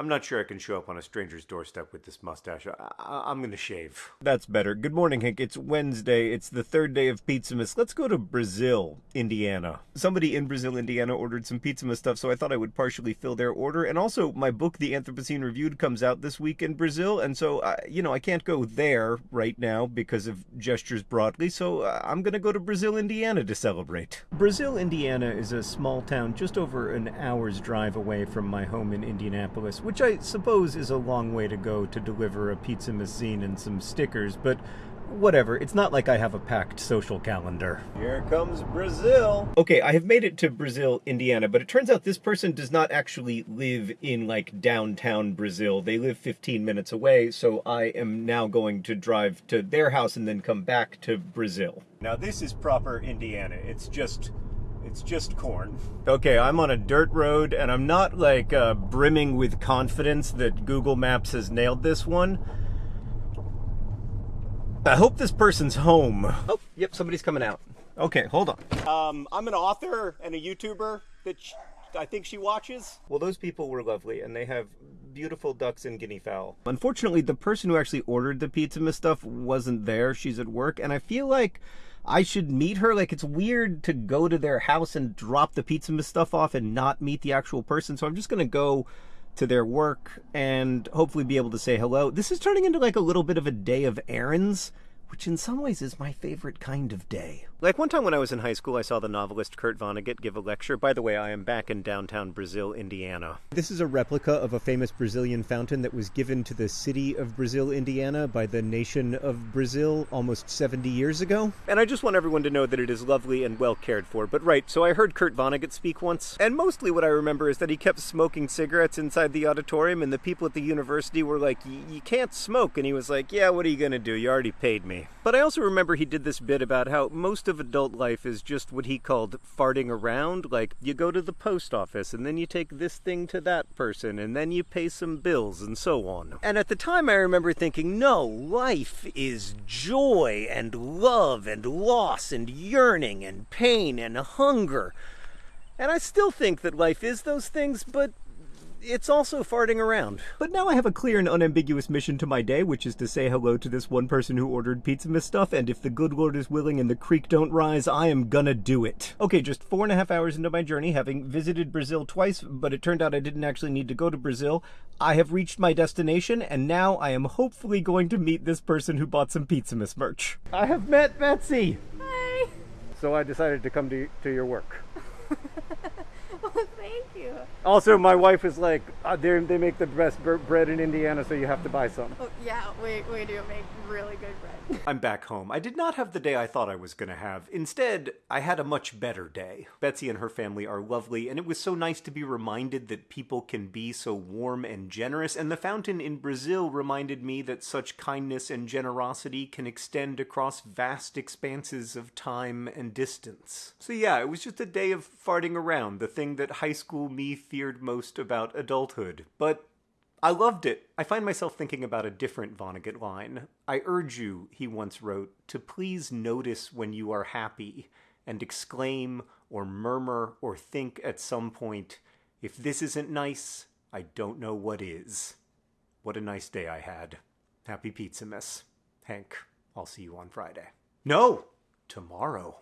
I'm not sure I can show up on a stranger's doorstep with this mustache. I- am gonna shave. That's better. Good morning, Hank. It's Wednesday. It's the third day of Pizzamas. Let's go to Brazil, Indiana. Somebody in Brazil, Indiana ordered some Pizzamas stuff, so I thought I would partially fill their order. And also, my book, The Anthropocene Reviewed, comes out this week in Brazil, and so, uh, you know, I can't go there right now because of gestures broadly, so uh, I'm gonna go to Brazil, Indiana to celebrate. Brazil, Indiana is a small town just over an hour's drive away from my home in Indianapolis, which I suppose is a long way to go to deliver a Pizzamas zine and some stickers, but whatever. It's not like I have a packed social calendar. Here comes Brazil. Okay, I have made it to Brazil, Indiana, but it turns out this person does not actually live in like downtown Brazil. They live 15 minutes away, so I am now going to drive to their house and then come back to Brazil. Now this is proper Indiana. It's just it's just corn. Okay, I'm on a dirt road and I'm not like uh, brimming with confidence that Google Maps has nailed this one. I hope this person's home. Oh, yep, somebody's coming out. Okay, hold on. Um, I'm an author and a YouTuber that I think she watches. Well, those people were lovely, and they have beautiful ducks and guinea fowl. Unfortunately, the person who actually ordered the Pizzamas stuff wasn't there. She's at work, and I feel like I should meet her. Like, it's weird to go to their house and drop the Pizzamas stuff off and not meet the actual person. So I'm just going to go to their work and hopefully be able to say hello. This is turning into like a little bit of a day of errands which in some ways is my favorite kind of day. Like one time when I was in high school, I saw the novelist Kurt Vonnegut give a lecture. By the way, I am back in downtown Brazil, Indiana. This is a replica of a famous Brazilian fountain that was given to the city of Brazil, Indiana by the nation of Brazil almost 70 years ago. And I just want everyone to know that it is lovely and well cared for. But right, so I heard Kurt Vonnegut speak once, and mostly what I remember is that he kept smoking cigarettes inside the auditorium, and the people at the university were like, You can't smoke. And he was like, Yeah, what are you going to do? You already paid me. But I also remember he did this bit about how most of adult life is just what he called farting around. Like, you go to the post office, and then you take this thing to that person, and then you pay some bills, and so on. And at the time, I remember thinking, no, life is joy, and love, and loss, and yearning, and pain, and hunger. And I still think that life is those things, but it's also farting around. But now I have a clear and unambiguous mission to my day, which is to say hello to this one person who ordered Pizzamas stuff, and if the good Lord is willing and the creek don't rise, I am gonna do it. Okay, just four and a half hours into my journey, having visited Brazil twice, but it turned out I didn't actually need to go to Brazil, I have reached my destination, and now I am hopefully going to meet this person who bought some Pizzamas merch. I have met Betsy! Hi! So I decided to come to, to your work. Oh, thank you. Also, my wife is like, uh, they make the best bread in Indiana, so you have to buy some. Oh, yeah, we, we do make really good bread. I'm back home. I did not have the day I thought I was going to have. Instead, I had a much better day. Betsy and her family are lovely, and it was so nice to be reminded that people can be so warm and generous. And the fountain in Brazil reminded me that such kindness and generosity can extend across vast expanses of time and distance. So, yeah, it was just a day of farting around, the thing that high school me feared most about adulthood. But I loved it. I find myself thinking about a different Vonnegut line. I urge you, he once wrote, to please notice when you are happy and exclaim or murmur or think at some point, if this isn't nice, I don't know what is. What a nice day I had. Happy Pizzamas. Hank, I'll see you on Friday. No! Tomorrow.